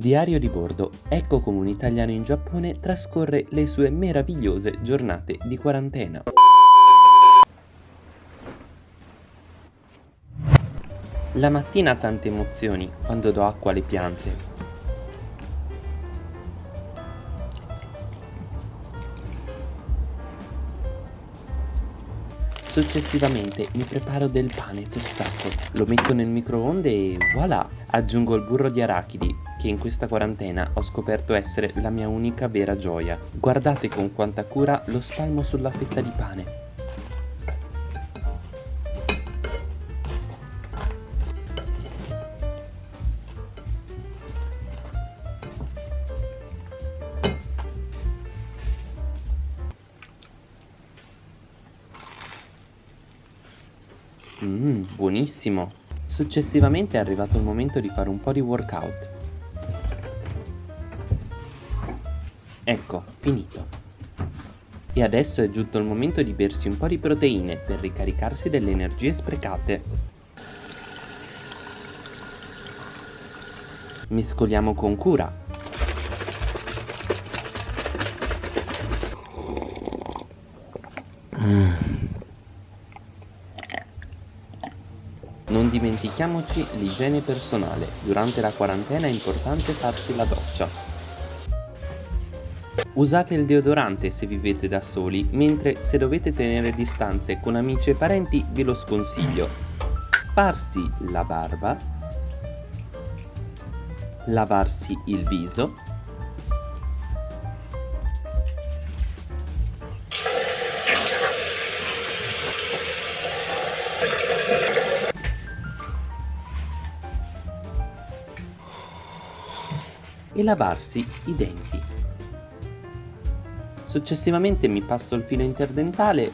Diario di bordo, ecco come un italiano in Giappone trascorre le sue meravigliose giornate di quarantena. La mattina ha tante emozioni quando do acqua alle piante. Successivamente mi preparo del pane tostato, lo metto nel microonde e voilà! Aggiungo il burro di arachidi, che in questa quarantena ho scoperto essere la mia unica vera gioia. Guardate con quanta cura lo spalmo sulla fetta di pane. Mmm, buonissimo! Successivamente è arrivato il momento di fare un po' di workout. Ecco, finito. E adesso è giunto il momento di bersi un po' di proteine per ricaricarsi delle energie sprecate. Mescoliamo con cura. Non dimentichiamoci l'igiene personale. Durante la quarantena è importante farsi la doccia. Usate il deodorante se vivete da soli, mentre se dovete tenere distanze con amici e parenti ve lo sconsiglio. Farsi la barba, lavarsi il viso, e lavarsi i denti. Successivamente mi passo il filo interdentale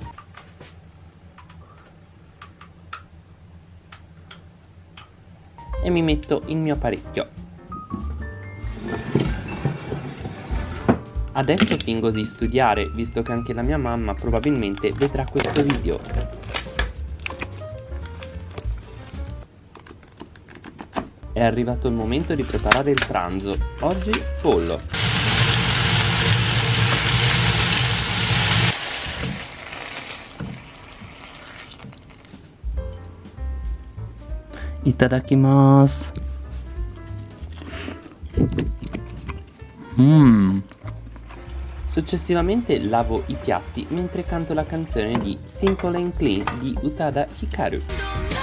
e mi metto il mio apparecchio. Adesso fingo di studiare, visto che anche la mia mamma probabilmente vedrà questo video. È arrivato il momento di preparare il pranzo. Oggi pollo. Itadakimasu. Mmm. Successivamente lavo i piatti mentre canto la canzone di Simple and Clean di Utada Hikaru.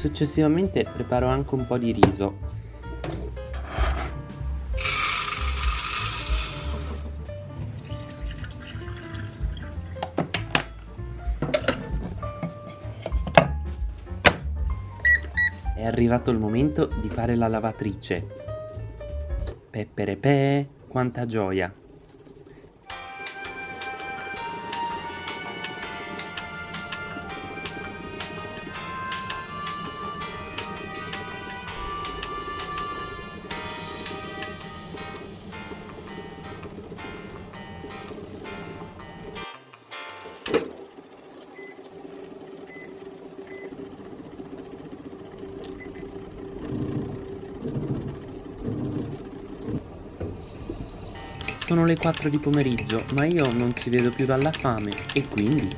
Successivamente preparo anche un po' di riso. È arrivato il momento di fare la lavatrice. Peppere pe, quanta gioia! Sono le 4 di pomeriggio, ma io non ci vedo più dalla fame, e quindi...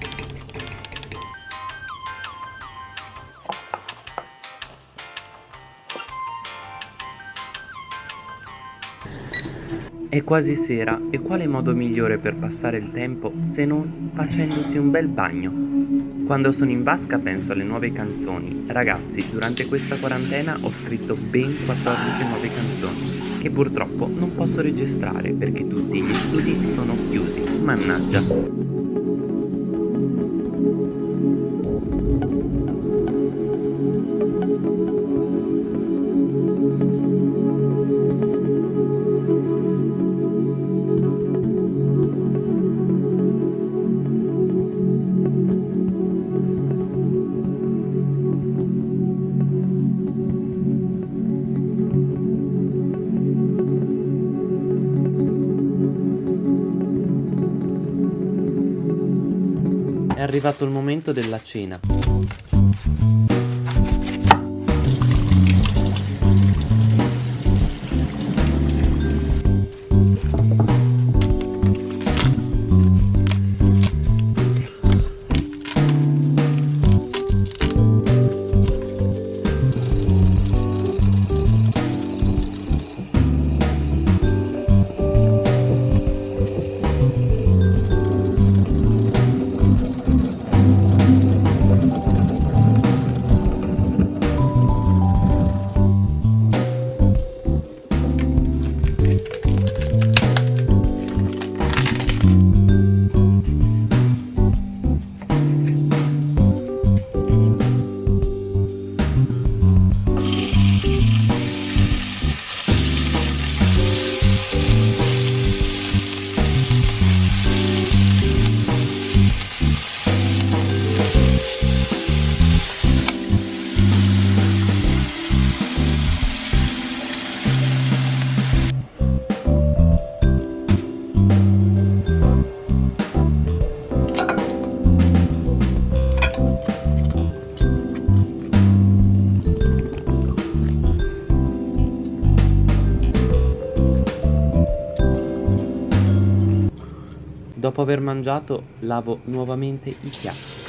È quasi sera e quale modo migliore per passare il tempo se non facendosi un bel bagno? Quando sono in vasca penso alle nuove canzoni. Ragazzi, durante questa quarantena ho scritto ben 14 nuove canzoni che purtroppo non posso registrare perché tutti gli studi sono chiusi, mannaggia. Arrivato il momento della cena. Dopo aver mangiato, lavo nuovamente i piatti.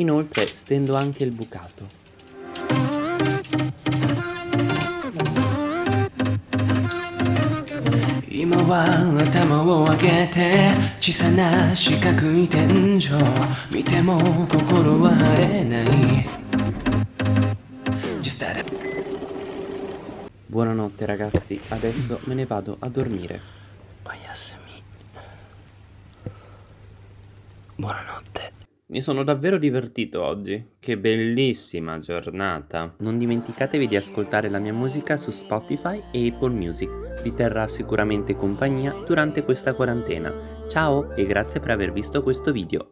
Inoltre stendo anche il bucato. 今は頭を上げて小さな四角い天井見ても心は晴れない Buonanotte ragazzi, adesso me ne vado a dormire. Oyasumi. Buonanotte. Mi sono davvero divertito oggi, che bellissima giornata! Non dimenticatevi di ascoltare la mia musica su Spotify e Apple Music, vi terrà sicuramente compagnia durante questa quarantena. Ciao e grazie per aver visto questo video.